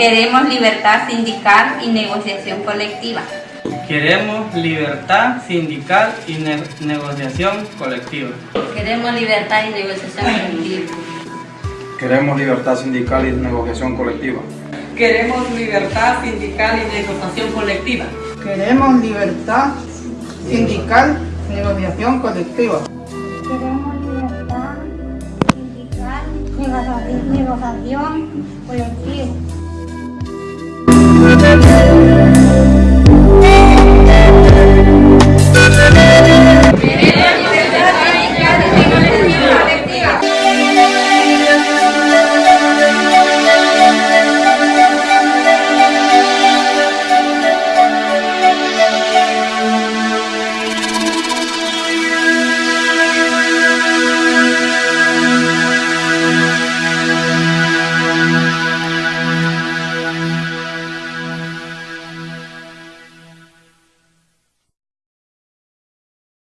Queremos libertad sindical y negociación colectiva. Queremos libertad sindical y ne- negociación colectiva. Queremos libertad y negociación colectiva. Queremos libertad sindical y negociación colectiva. Queremos libertad sindical y negociación colectiva. Queremos libertad sindical, y negociación colectiva. Queremos libertad sindical, negociación colectiva.